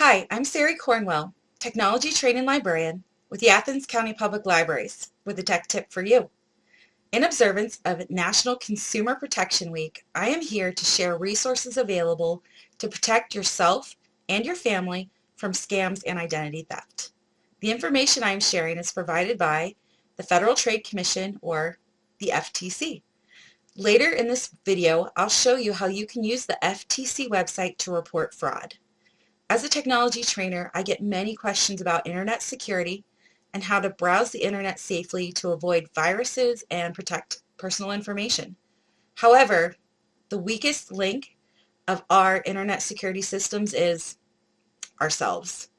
Hi, I'm Sari Cornwell, Technology Training Librarian with the Athens County Public Libraries with a tech tip for you. In observance of National Consumer Protection Week, I am here to share resources available to protect yourself and your family from scams and identity theft. The information I am sharing is provided by the Federal Trade Commission or the FTC. Later in this video, I'll show you how you can use the FTC website to report fraud. As a technology trainer, I get many questions about internet security and how to browse the internet safely to avoid viruses and protect personal information. However, the weakest link of our internet security systems is ourselves.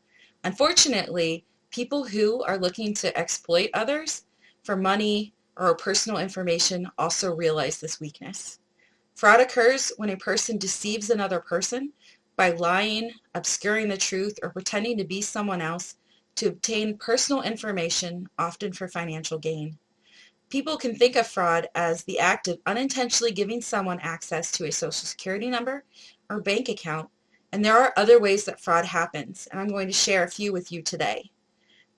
Unfortunately, people who are looking to exploit others for money or personal information also realize this weakness. Fraud occurs when a person deceives another person by lying, obscuring the truth, or pretending to be someone else to obtain personal information, often for financial gain. People can think of fraud as the act of unintentionally giving someone access to a social security number or bank account, and there are other ways that fraud happens, and I'm going to share a few with you today.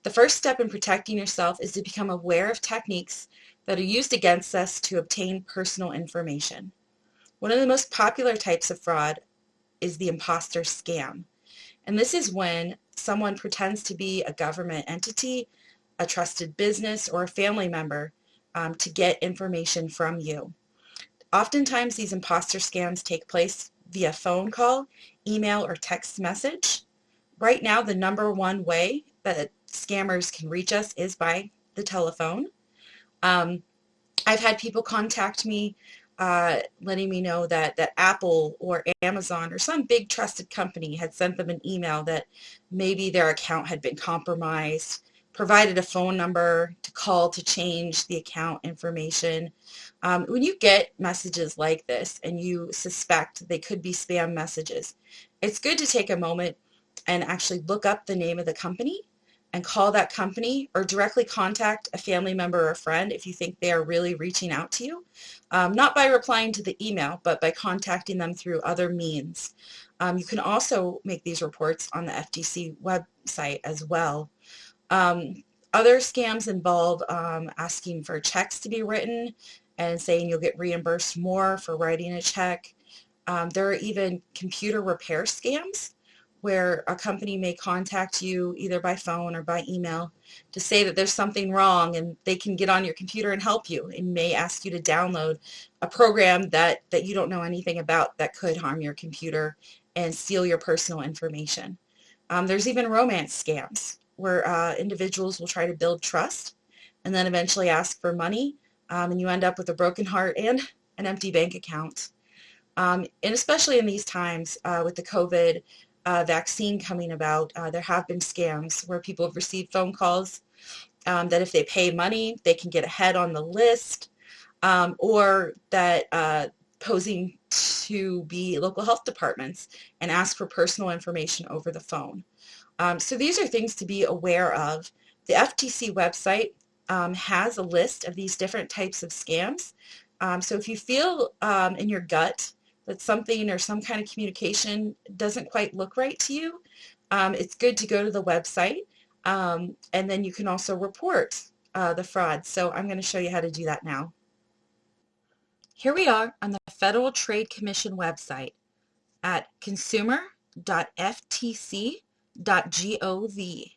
The first step in protecting yourself is to become aware of techniques that are used against us to obtain personal information. One of the most popular types of fraud is the imposter scam. And this is when someone pretends to be a government entity, a trusted business, or a family member um, to get information from you. Oftentimes these imposter scams take place via phone call, email, or text message. Right now the number one way that scammers can reach us is by the telephone. Um, I've had people contact me uh, letting me know that, that Apple or Amazon or some big trusted company had sent them an email that maybe their account had been compromised, provided a phone number to call to change the account information. Um, when you get messages like this and you suspect they could be spam messages, it's good to take a moment and actually look up the name of the company and call that company or directly contact a family member or friend if you think they are really reaching out to you. Um, not by replying to the email, but by contacting them through other means. Um, you can also make these reports on the FTC website as well. Um, other scams involve um, asking for checks to be written and saying you'll get reimbursed more for writing a check. Um, there are even computer repair scams where a company may contact you either by phone or by email to say that there's something wrong and they can get on your computer and help you and may ask you to download a program that, that you don't know anything about that could harm your computer and steal your personal information. Um, there's even romance scams where uh, individuals will try to build trust and then eventually ask for money um, and you end up with a broken heart and an empty bank account. Um, and especially in these times uh, with the COVID uh, vaccine coming about, uh, there have been scams where people have received phone calls um, that if they pay money, they can get ahead on the list, um, or that uh, posing to be local health departments and ask for personal information over the phone. Um, so these are things to be aware of. The FTC website um, has a list of these different types of scams. Um, so if you feel um, in your gut that something or some kind of communication doesn't quite look right to you, um, it's good to go to the website um, and then you can also report uh, the fraud. So I'm going to show you how to do that now. Here we are on the Federal Trade Commission website at consumer.ftc.gov.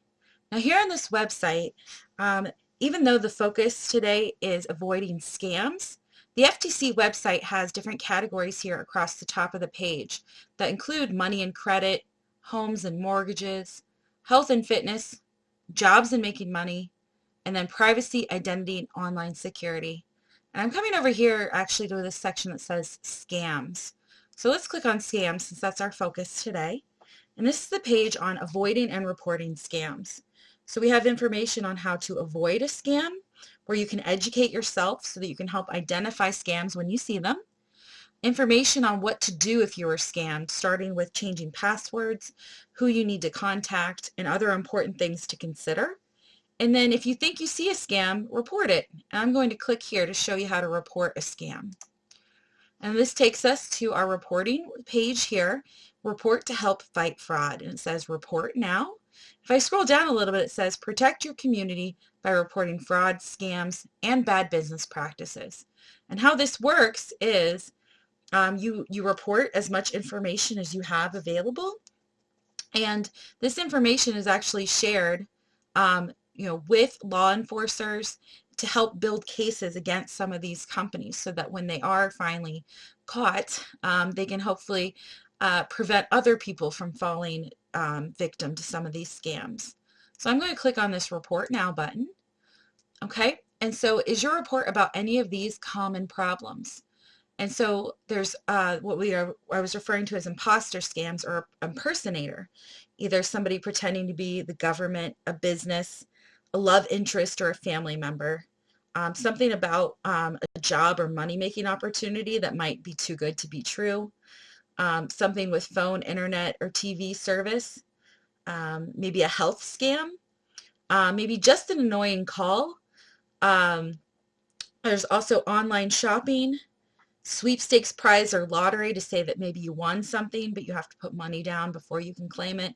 Now here on this website, um, even though the focus today is avoiding scams, the FTC website has different categories here across the top of the page that include money and credit, homes and mortgages, health and fitness, jobs and making money, and then privacy, identity, and online security. And I'm coming over here actually to this section that says scams. So let's click on scams since that's our focus today. And this is the page on avoiding and reporting scams. So we have information on how to avoid a scam, where you can educate yourself so that you can help identify scams when you see them. Information on what to do if you are scammed, starting with changing passwords, who you need to contact, and other important things to consider. And then if you think you see a scam, report it. I'm going to click here to show you how to report a scam. And this takes us to our reporting page here report to help fight fraud. And it says report now. If I scroll down a little bit, it says protect your community by reporting fraud, scams, and bad business practices. And how this works is um, you, you report as much information as you have available. And this information is actually shared um, you know, with law enforcers to help build cases against some of these companies so that when they are finally caught, um, they can hopefully uh, prevent other people from falling um, victim to some of these scams. So I'm going to click on this report now button. Okay, and so is your report about any of these common problems? And so there's uh, what we are, I was referring to as imposter scams or impersonator, either somebody pretending to be the government, a business, a love interest, or a family member. Um, something about um, a job or money-making opportunity that might be too good to be true. Um, something with phone, internet, or TV service. Um, maybe a health scam. Uh, maybe just an annoying call. Um, there's also online shopping sweepstakes prize or lottery to say that maybe you won something, but you have to put money down before you can claim it.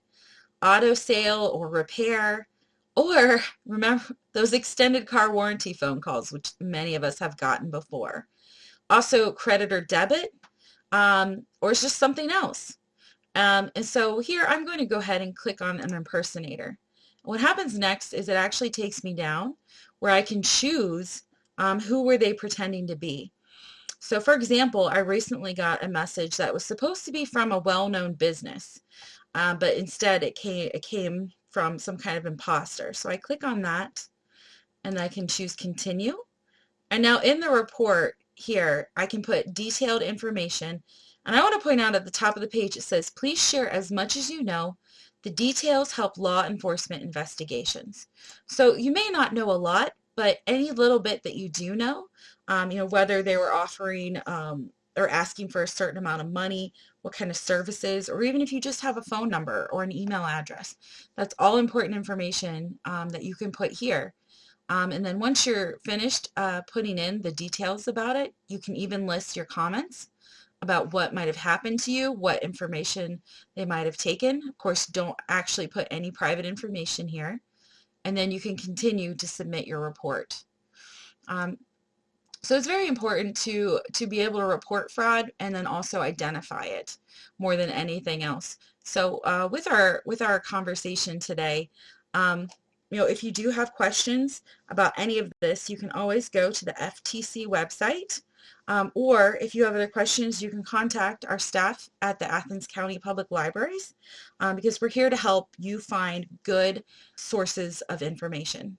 Auto sale or repair. Or remember those extended car warranty phone calls, which many of us have gotten before. Also credit or debit, um, or it's just something else. Um, and so here I'm going to go ahead and click on an impersonator. What happens next is it actually takes me down where I can choose um, who were they pretending to be. So for example, I recently got a message that was supposed to be from a well-known business, uh, but instead it came, it came from some kind of imposter. So I click on that and I can choose continue. And now in the report here, I can put detailed information. And I want to point out at the top of the page, it says, please share as much as you know. The details help law enforcement investigations. So you may not know a lot, but any little bit that you do know, um, you know, whether they were offering um, or asking for a certain amount of money, what kind of services, or even if you just have a phone number or an email address, that's all important information um, that you can put here. Um, and then once you're finished uh, putting in the details about it, you can even list your comments about what might have happened to you, what information they might have taken. Of course, don't actually put any private information here and then you can continue to submit your report. Um, so it's very important to, to be able to report fraud and then also identify it more than anything else. So uh, with our with our conversation today, um, you know, if you do have questions about any of this, you can always go to the FTC website um, or if you have other questions, you can contact our staff at the Athens County Public Libraries um, because we're here to help you find good sources of information.